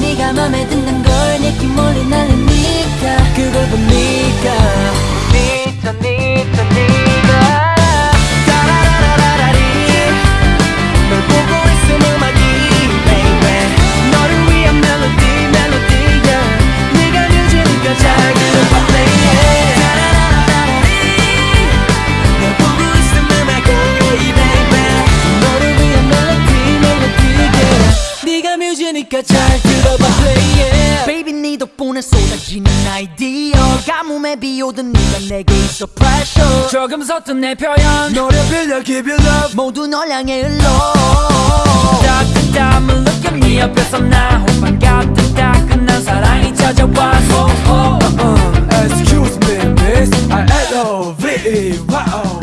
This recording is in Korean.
네가 맘에 걸느 테니까 잘 들어봐 play yeah Baby 네 덕분에 쏟아지는 아이디어. 가뭄에 비오던 네가 내게 있어 pressure. 조금 섰던 내 표현. 너를 빌려 give you love. 모두 널 향해 흘러. 따뜻 땀을 느껴 네 옆에서 나 호빵 같은 따끈한 사랑이 찾아와 oh, oh. Uh, uh, excuse me miss. I L O V E wow